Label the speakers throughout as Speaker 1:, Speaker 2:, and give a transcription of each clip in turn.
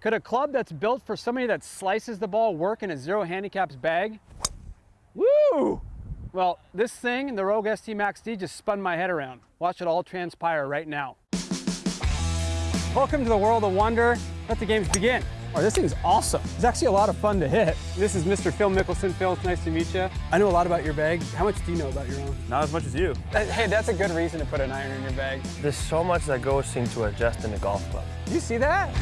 Speaker 1: Could a club that's built for somebody that slices the ball work in a zero handicaps bag? Woo! Well, this thing, the Rogue ST Max D, just spun my head around. Watch it all transpire right now. Welcome to the world of wonder. Let the games begin. Oh, this thing's awesome. It's actually a lot of fun to hit. This is Mr. Phil Mickelson. Phil, it's nice to meet you. I know a lot about your bag. How much do you know about your own?
Speaker 2: Not as much as you.
Speaker 1: Uh, hey, that's a good reason to put an iron in your bag.
Speaker 2: There's so much that goes into adjusting a golf club.
Speaker 1: You see that?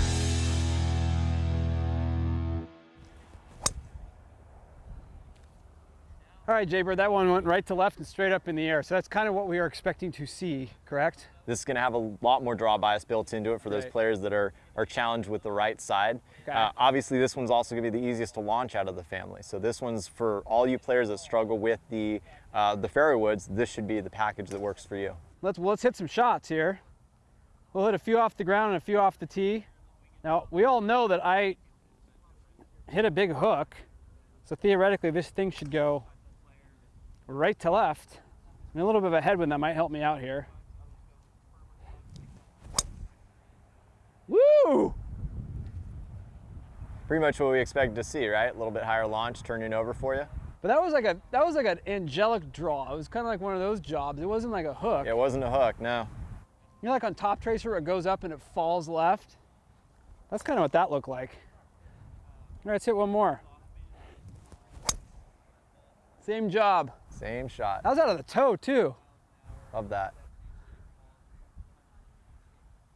Speaker 1: All right, Jaybird, that one went right to left and straight up in the air. So that's kind of what we are expecting to see, correct?
Speaker 3: This is going to have a lot more draw bias built into it for those
Speaker 1: Right.
Speaker 3: players that are, are challenged with the right side.
Speaker 1: Okay.
Speaker 3: Uh, obviously, this one's also going to be the easiest to launch out of the family. So this one's for all you players that struggle with the, uh, the fairway woods, this should be the package that works for you.
Speaker 1: Let's, well, let's hit some shots here. We'll hit a few off the ground and a few off the tee. Now, we all know that I hit a big hook. So theoretically, this thing should go right to left. And a little bit of a headwind that might help me out here. Woo!
Speaker 3: Pretty much what we expected to see, right? A little bit higher launch, turning over for you.
Speaker 1: But that was like a that was like an angelic draw. It was kind of like one of those jobs. It wasn't like a hook.
Speaker 3: Yeah, It wasn't a hook, no.
Speaker 1: You know, like on Toptracer, where it goes up and it falls left. That's kind of what that looked like. All right, let's hit one more. Same job.
Speaker 3: Same shot.
Speaker 1: That was out of the toe too.
Speaker 3: Love that.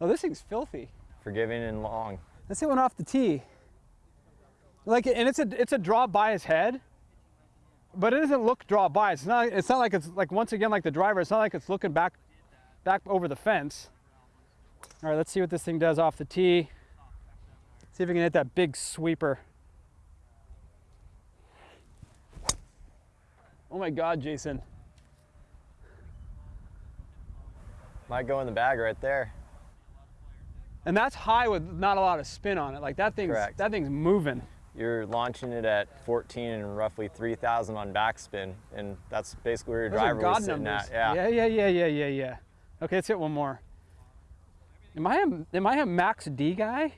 Speaker 1: Oh, this thing's filthy.
Speaker 3: Forgiving and long.
Speaker 1: Let's hit one off the tee. Like, and it's a it's a draw by his head, but it doesn't look draw by. It's not. It's not like it's like once again like the driver. It's not like it's looking back, back over the fence. All right, let's see what this thing does off the tee. See if we can hit that big sweeper. Oh my God, Jason.
Speaker 3: Might go in the bag right there.
Speaker 1: And that's high with not a lot of spin on it. Like that thing's
Speaker 3: Correct.
Speaker 1: that thing's moving.
Speaker 3: You're launching it at 14 and roughly 3,000 on backspin, and that's basically where your
Speaker 1: Those
Speaker 3: driver
Speaker 1: God
Speaker 3: was sitting
Speaker 1: numbers.
Speaker 3: at. Yeah.
Speaker 1: yeah, yeah, yeah, yeah, yeah, yeah. Okay, let's hit one more. Am I a am I a max D guy?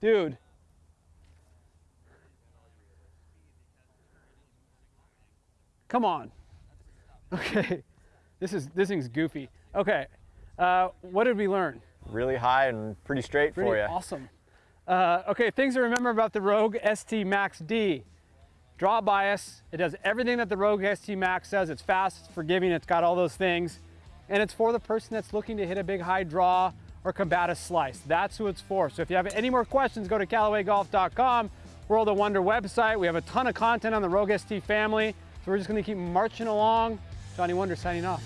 Speaker 1: Dude. Come on. Okay. This is this thing's goofy. Okay. Uh, what did we learn?
Speaker 3: Really high and pretty straight
Speaker 1: Pretty
Speaker 3: for you.
Speaker 1: awesome. Uh, okay, things to remember about the Rogue ST Max D. Draw bias. It does everything that the Rogue ST Max does. It's fast, it's forgiving, it's got all those things. And it's for the person that's looking to hit a big high draw or combat a slice. That's who it's for. So if you have any more questions, go to CallawayGolf.com, World of Wonder website. We have a ton of content on the Rogue ST family. So we're just gonna keep marching along. Johnny Wunder signing off.